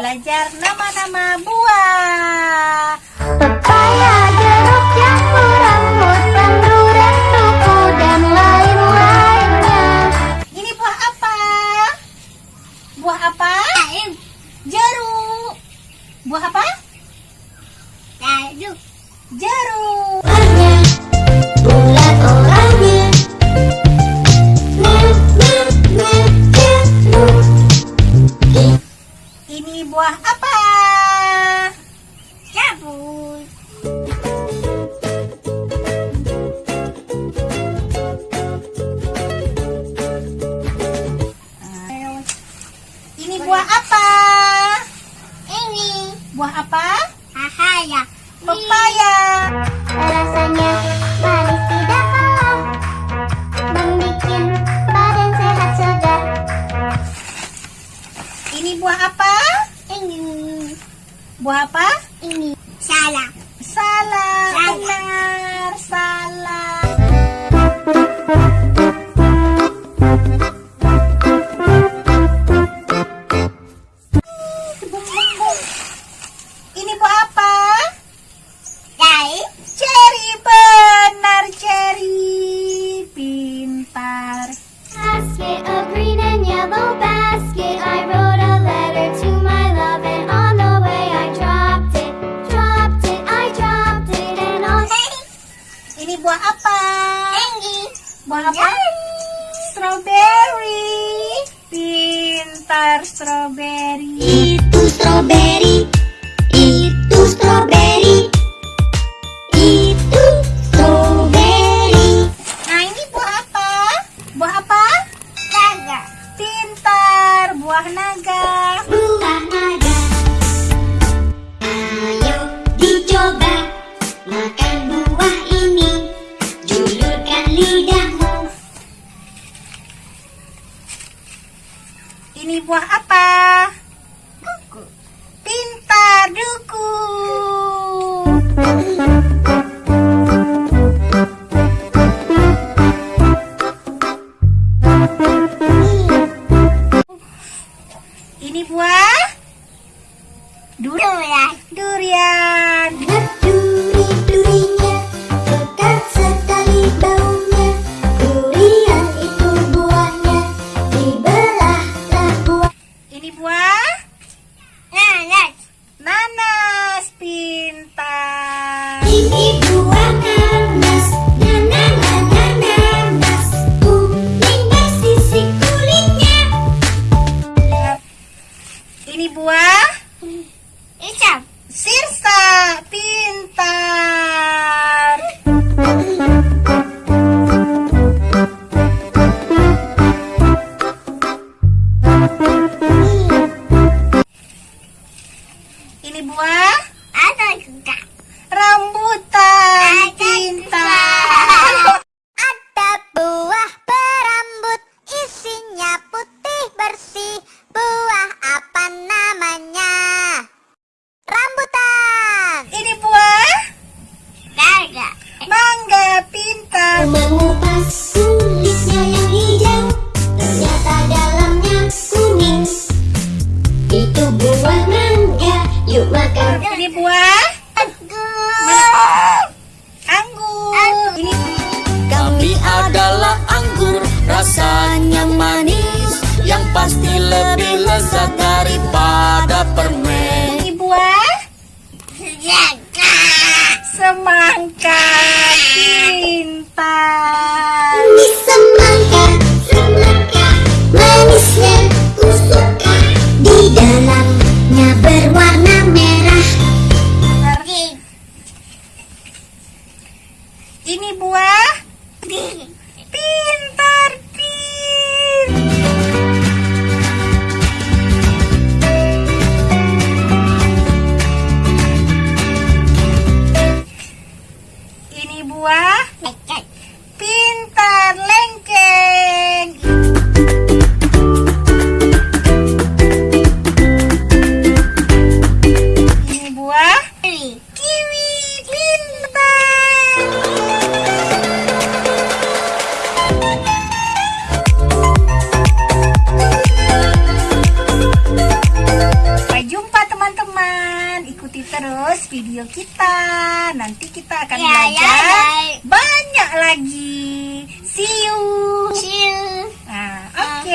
belajar nama-nama buah. Pepaya, jeruk, jambu, rambut, durian, duku, dan lain-lainnya. Ini buah apa? Buah apa? Jeruk. Buah apa? Jeruk. Jeruk. Buah apa? Cabut. Ini buah apa? Ini Buah apa? Ahaya. Pepaya. Rasanya manis tidak kalah Membikin badan sehat segar Ini buah apa? Buah apa? Ini Salah Salah. Salah. Benar. Salah. Buah apa? Strawberry. Pintar strawberry. Itu strawberry buah durian. Durian. Duri-durinya pekat sekali baunya Durian itu buahnya Dibelahlah buah Ini buah Nanas nanas. Pintar. Ini buah Nanas, Ini buah Icam sirsa. Pintar. Ini buah pintar. ikuti terus video kita. Nanti kita akan yeah, belajar yeah, yeah. banyak lagi. See you. See you. Nah, oke. Okay.